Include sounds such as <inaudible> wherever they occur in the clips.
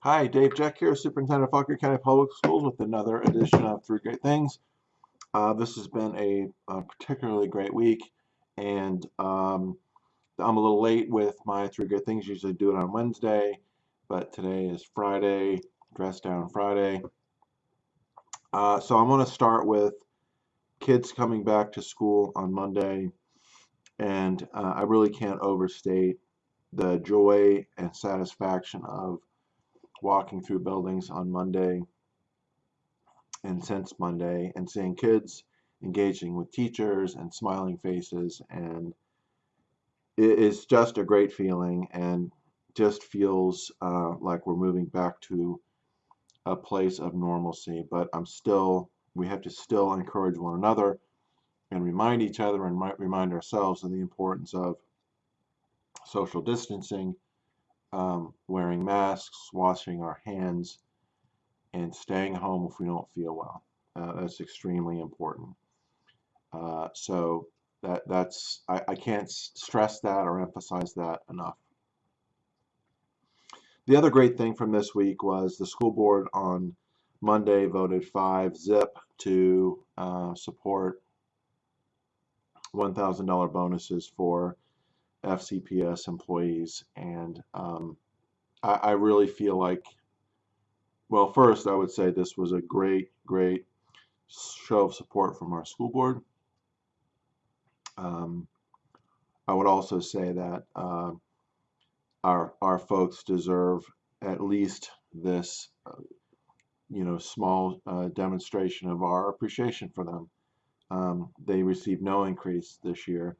Hi, Dave Jeck here, Superintendent of Fauquier County Public Schools with another edition of Three Great Things. Uh, this has been a, a particularly great week, and um, I'm a little late with my Three Great Things. Usually do it on Wednesday, but today is Friday, Dress Down Friday. Uh, so I'm going to start with kids coming back to school on Monday, and uh, I really can't overstate the joy and satisfaction of walking through buildings on Monday and since Monday and seeing kids engaging with teachers and smiling faces. And it is just a great feeling and just feels uh, like we're moving back to a place of normalcy. But I'm still we have to still encourage one another and remind each other and remind ourselves of the importance of social distancing um, wearing masks, washing our hands, and staying home if we don't feel well. Uh, that's extremely important. Uh, so that that's I, I can't stress that or emphasize that enough. The other great thing from this week was the school board on Monday voted five zip to uh, support $1,000 bonuses for FCPS employees, and um, I, I really feel like, well, first I would say this was a great, great show of support from our school board. Um, I would also say that uh, our our folks deserve at least this, uh, you know, small uh, demonstration of our appreciation for them. Um, they received no increase this year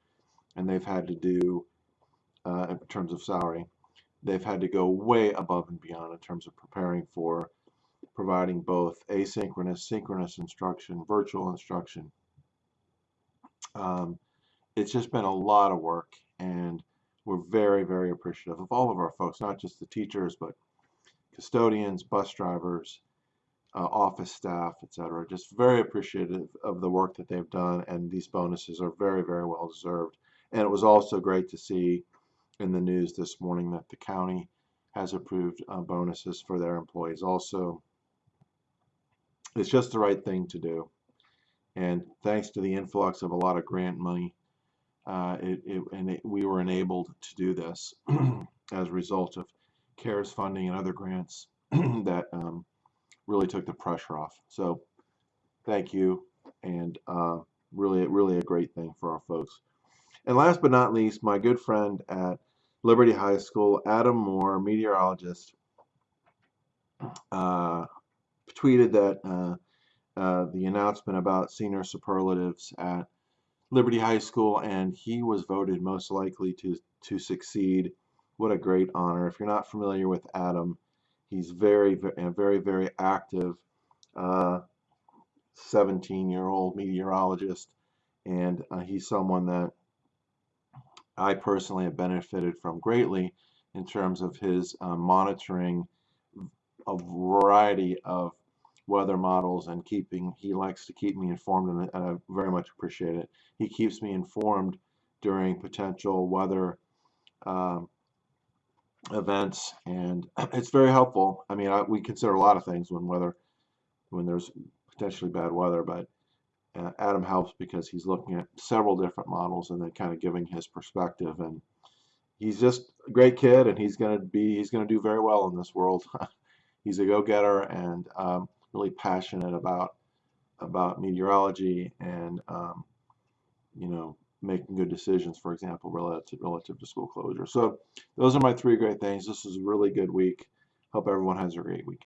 and they've had to do uh, in terms of salary they've had to go way above and beyond in terms of preparing for providing both asynchronous synchronous instruction virtual instruction. Um, it's just been a lot of work and we're very very appreciative of all of our folks not just the teachers but custodians bus drivers uh, office staff etc just very appreciative of the work that they've done and these bonuses are very very well deserved and it was also great to see in the news this morning that the county has approved uh, bonuses for their employees also. It's just the right thing to do. And thanks to the influx of a lot of grant money, uh, it, it, and it, we were enabled to do this <clears throat> as a result of CARES funding and other grants <clears throat> that um, really took the pressure off. So thank you and uh, really, really a great thing for our folks. And last but not least, my good friend at Liberty High School, Adam Moore, meteorologist, uh, tweeted that uh, uh, the announcement about senior superlatives at Liberty High School, and he was voted most likely to to succeed. What a great honor! If you're not familiar with Adam, he's very, very, very, very active. 17-year-old uh, meteorologist, and uh, he's someone that I personally have benefited from greatly in terms of his um, monitoring a variety of weather models and keeping he likes to keep me informed and I very much appreciate it. He keeps me informed during potential weather um, events and <clears throat> it's very helpful. I mean I, we consider a lot of things when weather when there's potentially bad weather but uh, Adam helps because he's looking at several different models and then kind of giving his perspective and he's just a great kid and he's going to be he's going to do very well in this world. <laughs> He's a go-getter and um, really passionate about about meteorology and um, you know making good decisions for example relative relative to school closure. So those are my three great things. This is a really good week. Hope everyone has a great week